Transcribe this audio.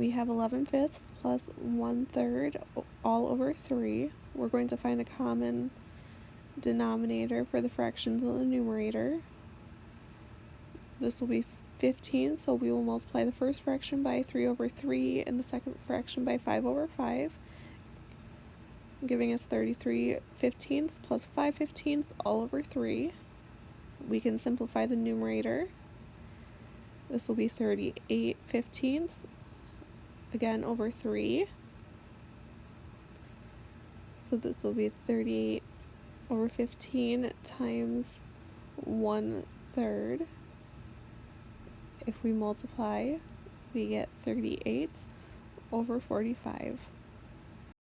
we have 11 fifths plus 1 third all over 3. We're going to find a common denominator for the fractions in the numerator. This will be 15, so we will multiply the first fraction by 3 over 3 and the second fraction by 5 over 5, giving us 33 fifteenths plus 5 fifteenths all over 3. We can simplify the numerator. This will be 38 fifteenths, again over 3. So this will be 38 over 15 times 1 third. If we multiply, we get 38 over 45.